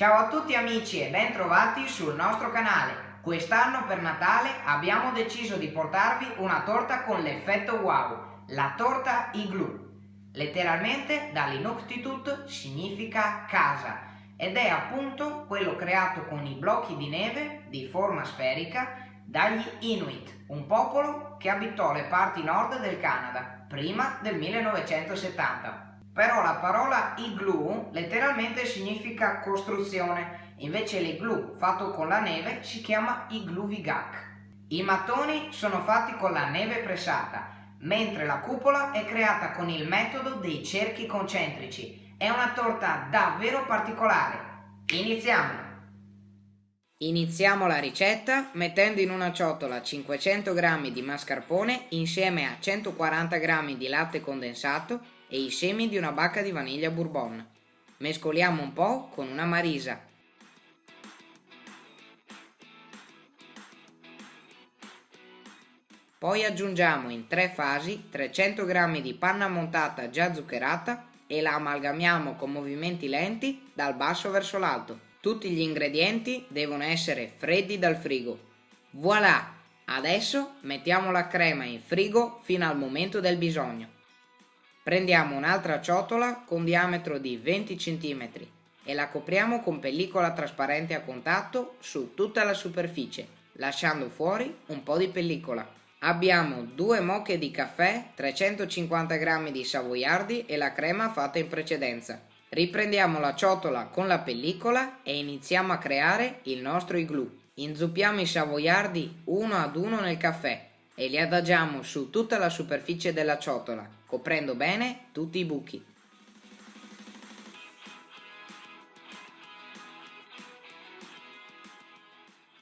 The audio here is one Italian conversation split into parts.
Ciao a tutti amici e bentrovati sul nostro canale. Quest'anno per Natale abbiamo deciso di portarvi una torta con l'effetto wow, la torta igloo. Letteralmente dall'inuktitut significa casa ed è appunto quello creato con i blocchi di neve di forma sferica dagli Inuit, un popolo che abitò le parti nord del Canada prima del 1970. Però la parola igloo letteralmente significa costruzione, invece l'igloo fatto con la neve si chiama igloo vigak. I mattoni sono fatti con la neve pressata, mentre la cupola è creata con il metodo dei cerchi concentrici. È una torta davvero particolare. Iniziamo! Iniziamo la ricetta mettendo in una ciotola 500 g di mascarpone insieme a 140 g di latte condensato e i semi di una bacca di vaniglia bourbon. Mescoliamo un po' con una marisa. Poi aggiungiamo in tre fasi 300 g di panna montata già zuccherata e la amalgamiamo con movimenti lenti dal basso verso l'alto. Tutti gli ingredienti devono essere freddi dal frigo. Voilà! Adesso mettiamo la crema in frigo fino al momento del bisogno. Prendiamo un'altra ciotola con diametro di 20 cm e la copriamo con pellicola trasparente a contatto su tutta la superficie, lasciando fuori un po' di pellicola. Abbiamo due mocche di caffè, 350 g di savoiardi e la crema fatta in precedenza. Riprendiamo la ciotola con la pellicola e iniziamo a creare il nostro igloo. Inzuppiamo i savoiardi uno ad uno nel caffè e li adagiamo su tutta la superficie della ciotola coprendo bene tutti i buchi.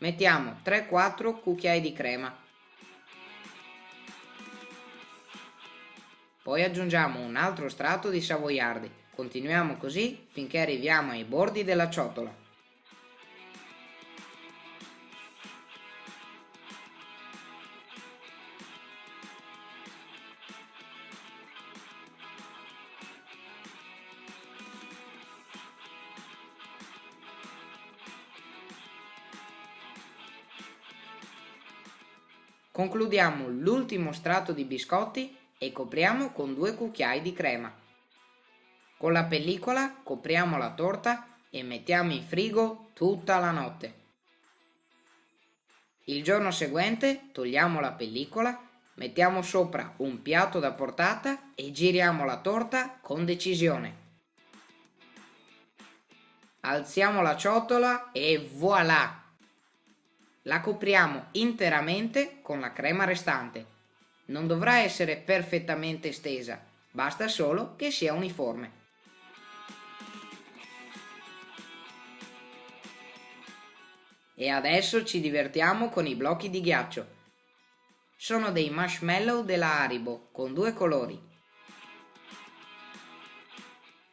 Mettiamo 3-4 cucchiai di crema. Poi aggiungiamo un altro strato di savoiardi. Continuiamo così finché arriviamo ai bordi della ciotola. Concludiamo l'ultimo strato di biscotti e copriamo con due cucchiai di crema. Con la pellicola copriamo la torta e mettiamo in frigo tutta la notte. Il giorno seguente togliamo la pellicola, mettiamo sopra un piatto da portata e giriamo la torta con decisione. Alziamo la ciotola e voilà! La copriamo interamente con la crema restante. Non dovrà essere perfettamente stesa, basta solo che sia uniforme. E adesso ci divertiamo con i blocchi di ghiaccio. Sono dei marshmallow della Haribo con due colori.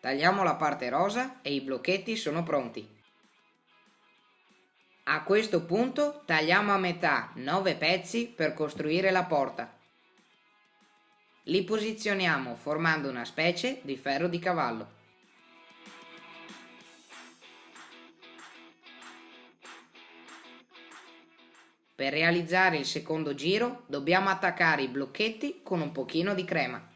Tagliamo la parte rosa e i blocchetti sono pronti. A questo punto tagliamo a metà 9 pezzi per costruire la porta. Li posizioniamo formando una specie di ferro di cavallo. Per realizzare il secondo giro dobbiamo attaccare i blocchetti con un pochino di crema.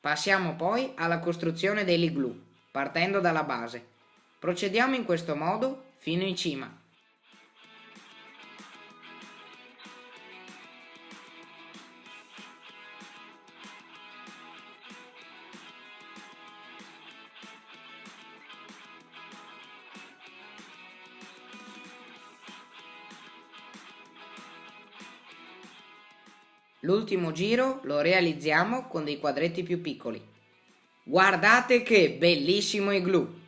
Passiamo poi alla costruzione dell'igloo, partendo dalla base. Procediamo in questo modo fino in cima. L'ultimo giro lo realizziamo con dei quadretti più piccoli. Guardate che bellissimo igloo!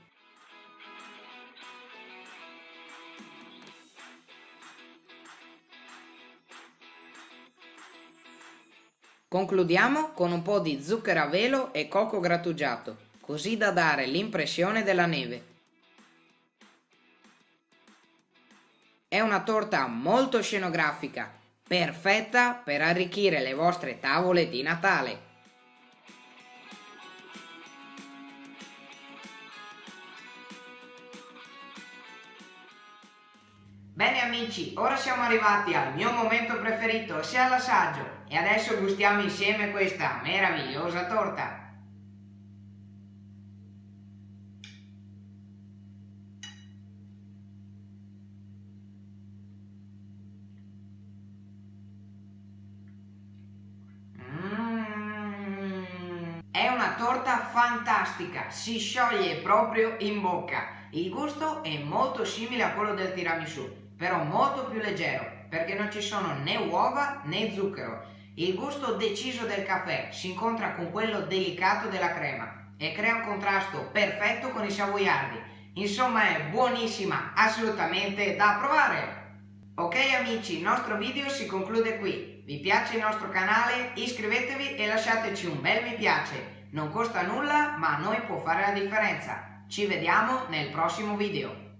Concludiamo con un po' di zucchero a velo e cocco grattugiato, così da dare l'impressione della neve. È una torta molto scenografica, perfetta per arricchire le vostre tavole di Natale. Bene amici, ora siamo arrivati al mio momento preferito, ossia l'assaggio, e adesso gustiamo insieme questa meravigliosa torta. Torta fantastica, si scioglie proprio in bocca. Il gusto è molto simile a quello del tiramisù, però molto più leggero, perché non ci sono né uova né zucchero. Il gusto deciso del caffè si incontra con quello delicato della crema e crea un contrasto perfetto con i savoiardi. Insomma è buonissima, assolutamente da provare! Ok amici, il nostro video si conclude qui. Vi piace il nostro canale? Iscrivetevi e lasciateci un bel mi piace. Non costa nulla, ma a noi può fare la differenza. Ci vediamo nel prossimo video.